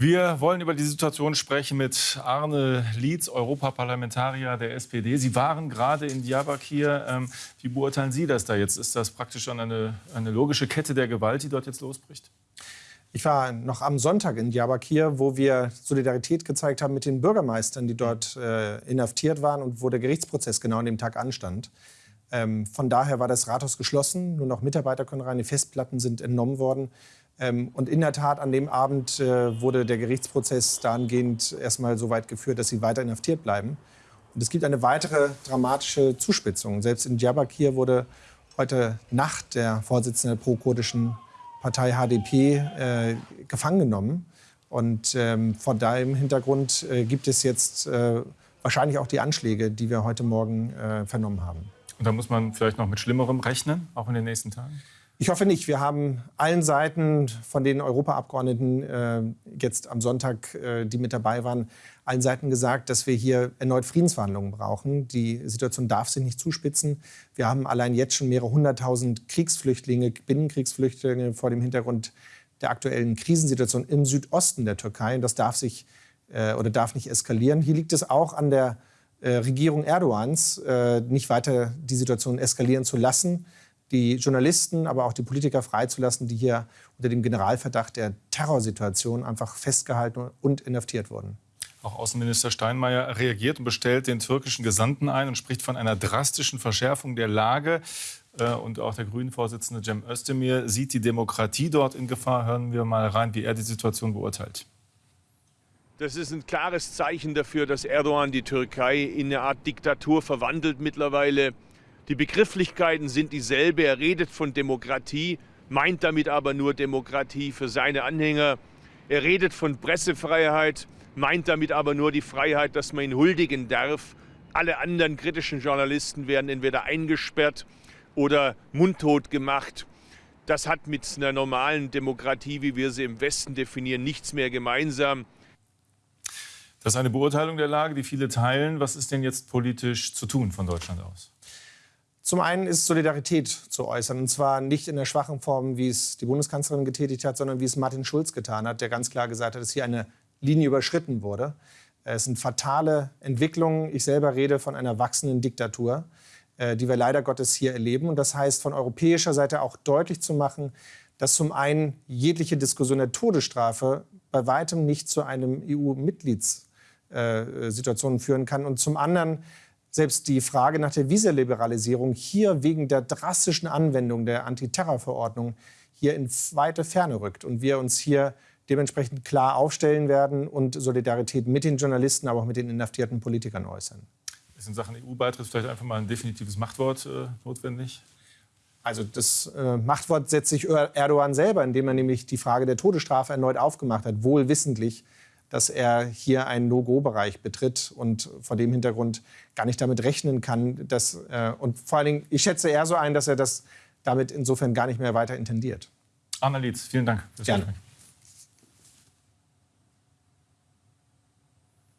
Wir wollen über die Situation sprechen mit Arne Lietz, Europaparlamentarier der SPD. Sie waren gerade in Diyarbakir. Ähm, wie beurteilen Sie das da jetzt? Ist das praktisch schon eine, eine logische Kette der Gewalt, die dort jetzt losbricht? Ich war noch am Sonntag in Diyarbakir, wo wir Solidarität gezeigt haben mit den Bürgermeistern, die dort äh, inhaftiert waren und wo der Gerichtsprozess genau an dem Tag anstand. Ähm, von daher war das Rathaus geschlossen, nur noch Mitarbeiter können rein, die Festplatten sind entnommen worden. Ähm, und in der Tat, an dem Abend äh, wurde der Gerichtsprozess dahingehend erstmal so weit geführt, dass sie weiter inhaftiert bleiben. Und es gibt eine weitere dramatische Zuspitzung. Selbst in Diyarbakir wurde heute Nacht der Vorsitzende der pro-kurdischen Partei HDP äh, gefangen genommen. Und ähm, vor dem Hintergrund äh, gibt es jetzt äh, wahrscheinlich auch die Anschläge, die wir heute Morgen äh, vernommen haben. Und da muss man vielleicht noch mit Schlimmerem rechnen, auch in den nächsten Tagen? Ich hoffe nicht. Wir haben allen Seiten von den Europaabgeordneten äh, jetzt am Sonntag, äh, die mit dabei waren, allen Seiten gesagt, dass wir hier erneut Friedensverhandlungen brauchen. Die Situation darf sich nicht zuspitzen. Wir haben allein jetzt schon mehrere hunderttausend Kriegsflüchtlinge, Binnenkriegsflüchtlinge vor dem Hintergrund der aktuellen Krisensituation im Südosten der Türkei. Und das darf sich äh, oder darf nicht eskalieren. Hier liegt es auch an der Regierung Erdogans, äh, nicht weiter die Situation eskalieren zu lassen die Journalisten, aber auch die Politiker freizulassen, die hier unter dem Generalverdacht der Terrorsituation einfach festgehalten und inhaftiert wurden. Auch Außenminister Steinmeier reagiert und bestellt den türkischen Gesandten ein und spricht von einer drastischen Verschärfung der Lage. Äh, und auch der Grünen-Vorsitzende Cem Özdemir sieht die Demokratie dort in Gefahr. Hören wir mal rein, wie er die Situation beurteilt. Das ist ein klares Zeichen dafür, dass Erdogan die Türkei in eine Art Diktatur verwandelt mittlerweile. Die Begrifflichkeiten sind dieselbe. Er redet von Demokratie, meint damit aber nur Demokratie für seine Anhänger. Er redet von Pressefreiheit, meint damit aber nur die Freiheit, dass man ihn huldigen darf. Alle anderen kritischen Journalisten werden entweder eingesperrt oder mundtot gemacht. Das hat mit einer normalen Demokratie, wie wir sie im Westen definieren, nichts mehr gemeinsam. Das ist eine Beurteilung der Lage, die viele teilen. Was ist denn jetzt politisch zu tun von Deutschland aus? Zum einen ist Solidarität zu äußern. Und zwar nicht in der schwachen Form, wie es die Bundeskanzlerin getätigt hat, sondern wie es Martin Schulz getan hat, der ganz klar gesagt hat, dass hier eine Linie überschritten wurde. Es sind fatale Entwicklungen. Ich selber rede von einer wachsenden Diktatur, äh, die wir leider Gottes hier erleben. Und das heißt, von europäischer Seite auch deutlich zu machen, dass zum einen jegliche Diskussion der Todesstrafe bei weitem nicht zu einem EU-Mitgliedssituation äh, führen kann und zum anderen selbst die Frage nach der Visaliberalisierung hier wegen der drastischen Anwendung der Antiterrorverordnung hier in weite Ferne rückt und wir uns hier dementsprechend klar aufstellen werden und Solidarität mit den Journalisten, aber auch mit den inhaftierten Politikern äußern. Ist in Sachen EU-Beitritt vielleicht einfach mal ein definitives Machtwort äh, notwendig? Also das äh, Machtwort setzt sich Erdogan selber, indem er nämlich die Frage der Todesstrafe erneut aufgemacht hat, wohl wissentlich, dass er hier einen No-Go-Bereich betritt und vor dem Hintergrund gar nicht damit rechnen kann. Dass, äh, und vor allen Dingen, ich schätze eher so ein, dass er das damit insofern gar nicht mehr weiter intendiert. Anna Lietz, vielen Dank. Gerne.